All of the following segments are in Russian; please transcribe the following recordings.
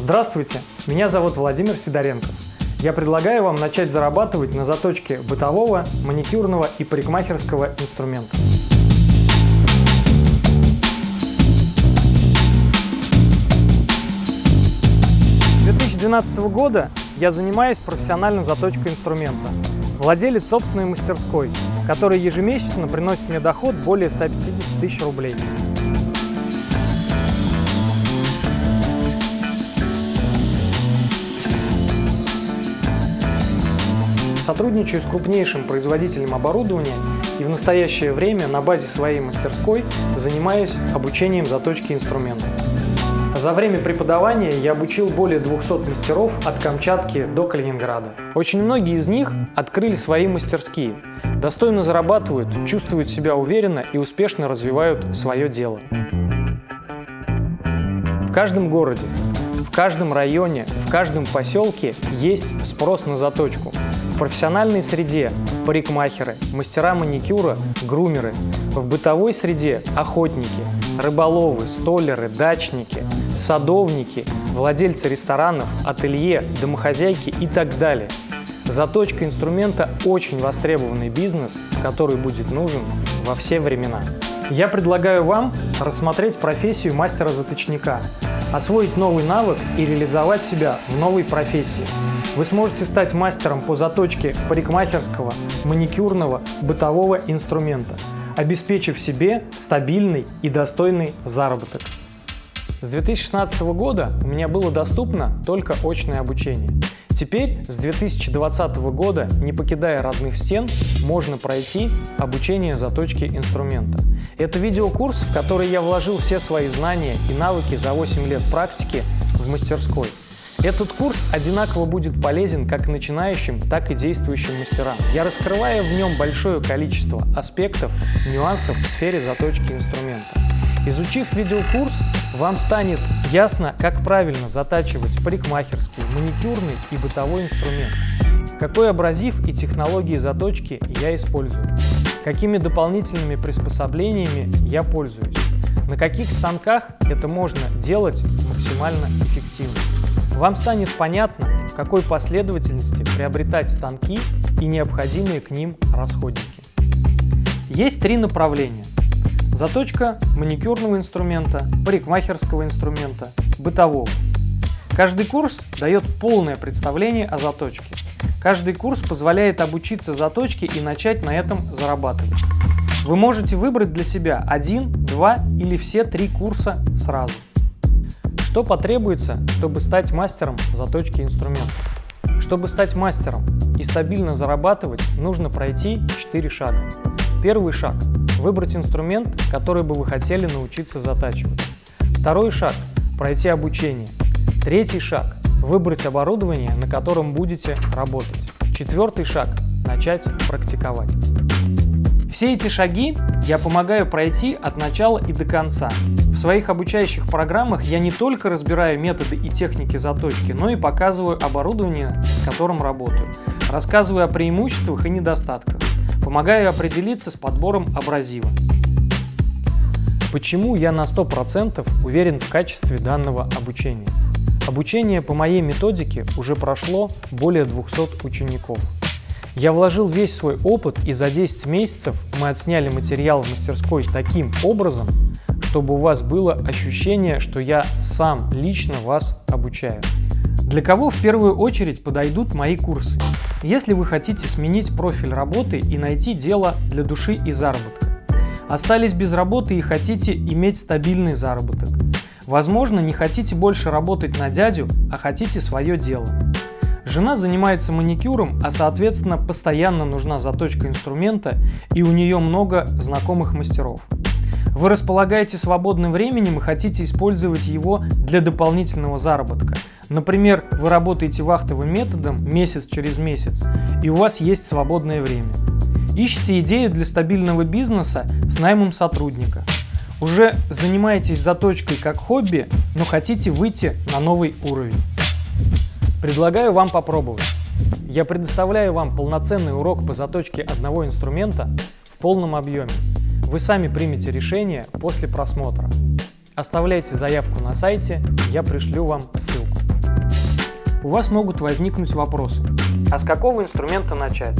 Здравствуйте, меня зовут Владимир Сидоренков. Я предлагаю вам начать зарабатывать на заточке бытового, маникюрного и парикмахерского инструмента. С 2012 года я занимаюсь профессиональной заточкой инструмента. Владелец собственной мастерской, который ежемесячно приносит мне доход более 150 тысяч рублей. Сотрудничаю с крупнейшим производителем оборудования и в настоящее время на базе своей мастерской занимаюсь обучением заточки инструментов. За время преподавания я обучил более 200 мастеров от Камчатки до Калининграда. Очень многие из них открыли свои мастерские, достойно зарабатывают, чувствуют себя уверенно и успешно развивают свое дело. В каждом городе, в каждом районе, в каждом поселке есть спрос на заточку. В профессиональной среде – парикмахеры, мастера маникюра, грумеры. В бытовой среде – охотники, рыболовы, столеры, дачники, садовники, владельцы ресторанов, ателье, домохозяйки и так далее. Заточка инструмента – очень востребованный бизнес, который будет нужен во все времена. Я предлагаю вам рассмотреть профессию мастера-заточника, освоить новый навык и реализовать себя в новой профессии. Вы сможете стать мастером по заточке парикмахерского, маникюрного, бытового инструмента, обеспечив себе стабильный и достойный заработок. С 2016 года у меня было доступно только очное обучение. Теперь с 2020 года, не покидая родных стен, можно пройти обучение заточки инструмента. Это видеокурс, в который я вложил все свои знания и навыки за 8 лет практики в мастерской. Этот курс одинаково будет полезен как начинающим, так и действующим мастерам. Я раскрываю в нем большое количество аспектов, нюансов в сфере заточки инструмента. Изучив видеокурс, вам станет ясно, как правильно затачивать парикмахерский, маникюрный и бытовой инструмент, какой абразив и технологии заточки я использую, какими дополнительными приспособлениями я пользуюсь, на каких станках это можно делать максимально эффективно. Вам станет понятно, в какой последовательности приобретать станки и необходимые к ним расходники. Есть три направления – Заточка маникюрного инструмента, парикмахерского инструмента, бытового. Каждый курс дает полное представление о заточке. Каждый курс позволяет обучиться заточке и начать на этом зарабатывать. Вы можете выбрать для себя один, два или все три курса сразу. Что потребуется, чтобы стать мастером заточки инструментов? Чтобы стать мастером и стабильно зарабатывать, нужно пройти 4 шага. Первый шаг Выбрать инструмент, который бы вы хотели научиться затачивать. Второй шаг – пройти обучение. Третий шаг – выбрать оборудование, на котором будете работать. Четвертый шаг – начать практиковать. Все эти шаги я помогаю пройти от начала и до конца. В своих обучающих программах я не только разбираю методы и техники заточки, но и показываю оборудование, с которым работаю, рассказываю о преимуществах и недостатках, Помогаю определиться с подбором абразива. Почему я на 100% уверен в качестве данного обучения? Обучение по моей методике уже прошло более 200 учеников. Я вложил весь свой опыт и за 10 месяцев мы отсняли материал в мастерской таким образом, чтобы у вас было ощущение, что я сам лично вас обучаю. Для кого в первую очередь подойдут мои курсы? Если вы хотите сменить профиль работы и найти дело для души и заработка. Остались без работы и хотите иметь стабильный заработок. Возможно, не хотите больше работать на дядю, а хотите свое дело. Жена занимается маникюром, а соответственно постоянно нужна заточка инструмента и у нее много знакомых мастеров. Вы располагаете свободным временем и хотите использовать его для дополнительного заработка. Например, вы работаете вахтовым методом месяц через месяц, и у вас есть свободное время. Ищите идею для стабильного бизнеса с наймом сотрудника. Уже занимаетесь заточкой как хобби, но хотите выйти на новый уровень. Предлагаю вам попробовать. Я предоставляю вам полноценный урок по заточке одного инструмента в полном объеме. Вы сами примете решение после просмотра. Оставляйте заявку на сайте, я пришлю вам ссылку. у вас могут возникнуть вопросы. А с какого инструмента начать?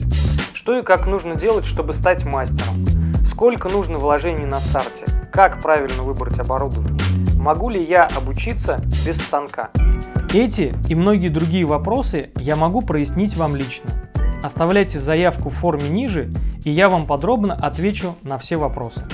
Что и как нужно делать, чтобы стать мастером? Сколько нужно вложений на старте? Как правильно выбрать оборудование? Могу ли я обучиться без станка? Эти и многие другие вопросы я могу прояснить вам лично. Оставляйте заявку в форме ниже, и я вам подробно отвечу на все вопросы.